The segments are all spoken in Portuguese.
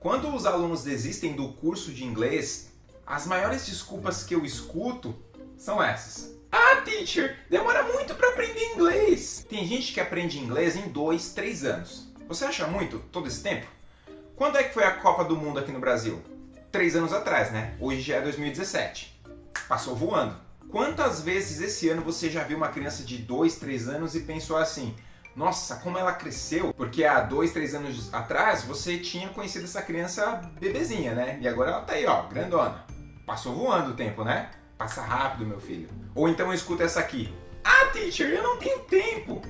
Quando os alunos desistem do curso de inglês, as maiores desculpas que eu escuto são essas. Ah, teacher, demora muito para aprender inglês. Tem gente que aprende inglês em dois, três anos. Você acha muito todo esse tempo? Quando é que foi a Copa do Mundo aqui no Brasil? Três anos atrás, né? Hoje já é 2017. Passou voando. Quantas vezes esse ano você já viu uma criança de dois, três anos e pensou assim nossa, como ela cresceu, porque há dois, três anos atrás você tinha conhecido essa criança bebezinha, né? E agora ela tá aí, ó, grandona. Passou voando o tempo, né? Passa rápido, meu filho. Ou então eu escuto essa aqui. Ah, teacher, eu não tenho tempo.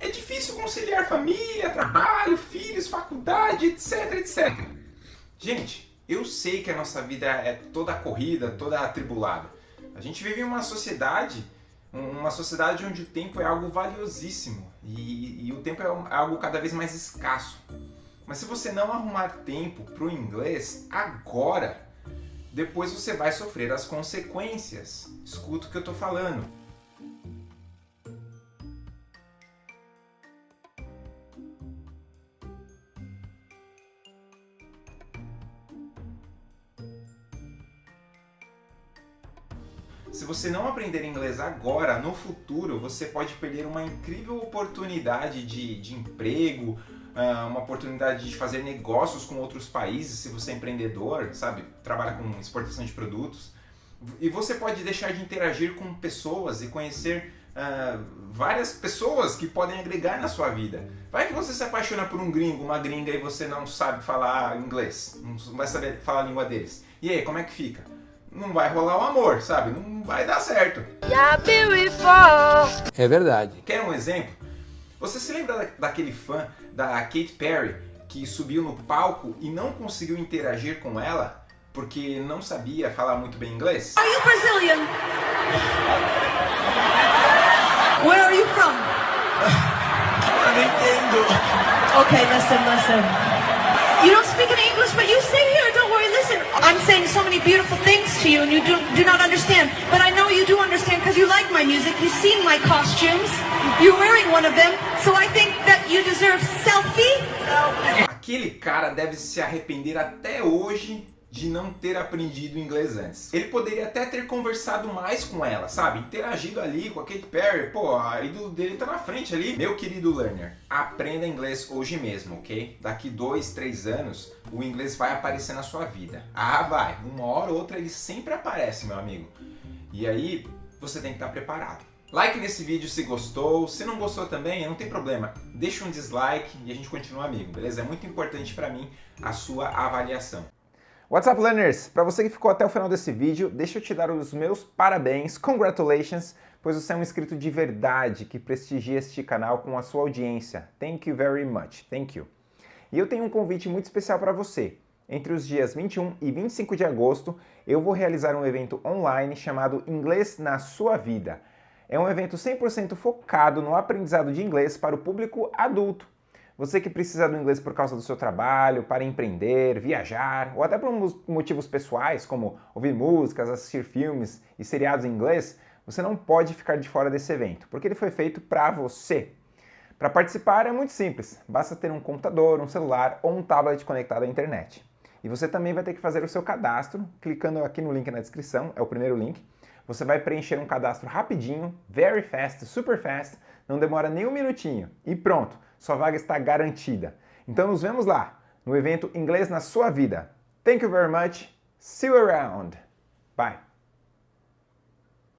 É difícil conciliar família, trabalho, filhos, faculdade, etc, etc. Gente, eu sei que a nossa vida é toda corrida, toda atribulada. A gente vive em uma sociedade uma sociedade onde o tempo é algo valiosíssimo e, e o tempo é algo cada vez mais escasso. Mas se você não arrumar tempo para o inglês agora, depois você vai sofrer as consequências. Escuta o que eu estou falando. Se você não aprender inglês agora, no futuro, você pode perder uma incrível oportunidade de, de emprego, ah, uma oportunidade de fazer negócios com outros países, se você é empreendedor, sabe, trabalha com exportação de produtos. E você pode deixar de interagir com pessoas e conhecer uh, várias pessoas que podem agregar na sua vida. Vai que você se apaixona por um gringo, uma gringa e você não sabe falar inglês, não vai saber falar a língua deles. E aí, como é que fica? Não vai rolar o amor, sabe? Não vai dar certo. É verdade. Quer um exemplo? Você se lembra daquele fã da Katy Perry que subiu no palco e não conseguiu interagir com ela porque não sabia falar muito bem inglês? Are you Brazilian? Where are you from? Eu não entendo. Okay, listen, listen. You don't speak any English, but you stay here. Don't I'm saying so many beautiful things to you, and you do, do not understand. But I know you do understand because you like my music. You've seen my costumes. You're wearing one of them, so I think that you deserve selfie. Aquele cara deve se arrepender até hoje de não ter aprendido inglês antes. Ele poderia até ter conversado mais com ela, sabe? Interagido ali com a Katy Perry. Pô, a ídolo dele tá na frente ali. Meu querido learner, aprenda inglês hoje mesmo, ok? Daqui dois, três anos, o inglês vai aparecer na sua vida. Ah, vai. Uma hora ou outra ele sempre aparece, meu amigo. E aí, você tem que estar preparado. Like nesse vídeo se gostou, se não gostou também, não tem problema. Deixa um dislike e a gente continua amigo, beleza? É muito importante para mim a sua avaliação. What's up, learners? Para você que ficou até o final desse vídeo, deixa eu te dar os meus parabéns, congratulations, pois você é um inscrito de verdade que prestigia este canal com a sua audiência. Thank you very much. Thank you. E eu tenho um convite muito especial para você. Entre os dias 21 e 25 de agosto, eu vou realizar um evento online chamado Inglês na Sua Vida. É um evento 100% focado no aprendizado de inglês para o público adulto. Você que precisa do inglês por causa do seu trabalho, para empreender, viajar, ou até por motivos pessoais, como ouvir músicas, assistir filmes e seriados em inglês, você não pode ficar de fora desse evento, porque ele foi feito para você. Para participar é muito simples, basta ter um computador, um celular ou um tablet conectado à internet. E você também vai ter que fazer o seu cadastro, clicando aqui no link na descrição, é o primeiro link. Você vai preencher um cadastro rapidinho, very fast, super fast, não demora nem um minutinho e pronto! Sua vaga está garantida. Então nos vemos lá, no evento Inglês na Sua Vida. Thank you very much. See you around. Bye.